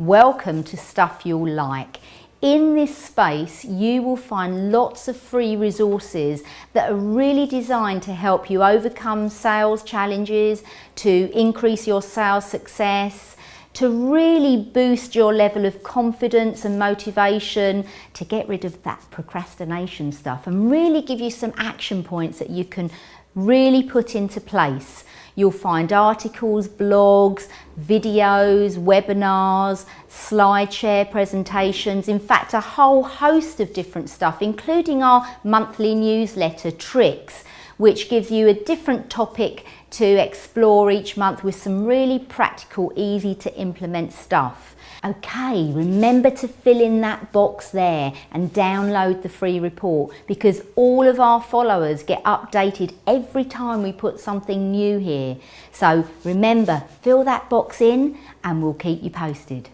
welcome to Stuff You'll Like. In this space, you will find lots of free resources that are really designed to help you overcome sales challenges, to increase your sales success, to really boost your level of confidence and motivation, to get rid of that procrastination stuff and really give you some action points that you can really put into place. You'll find articles, blogs, videos, webinars, SlideShare presentations, in fact a whole host of different stuff, including our monthly newsletter, Tricks, which gives you a different topic to explore each month with some really practical, easy to implement stuff. Okay, remember to fill in that box there and download the free report because all of our followers get updated every time we put something new here. So remember, fill that box in and we'll keep you posted.